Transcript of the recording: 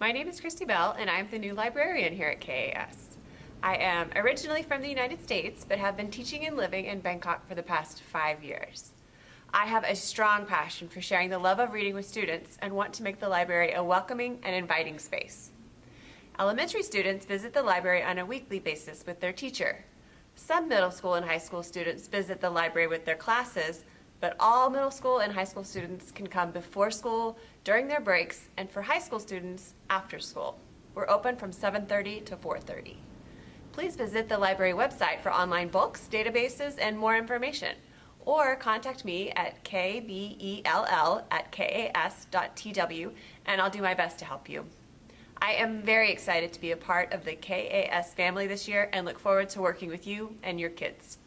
My name is Christy Bell and I'm the new librarian here at KAS. I am originally from the United States but have been teaching and living in Bangkok for the past five years. I have a strong passion for sharing the love of reading with students and want to make the library a welcoming and inviting space. Elementary students visit the library on a weekly basis with their teacher. Some middle school and high school students visit the library with their classes, but all middle school and high school students can come before school, during their breaks, and for high school students, after school. We're open from 7.30 to 4.30. Please visit the library website for online books, databases, and more information. Or contact me at kbell at kas.tw and I'll do my best to help you. I am very excited to be a part of the KAS family this year and look forward to working with you and your kids.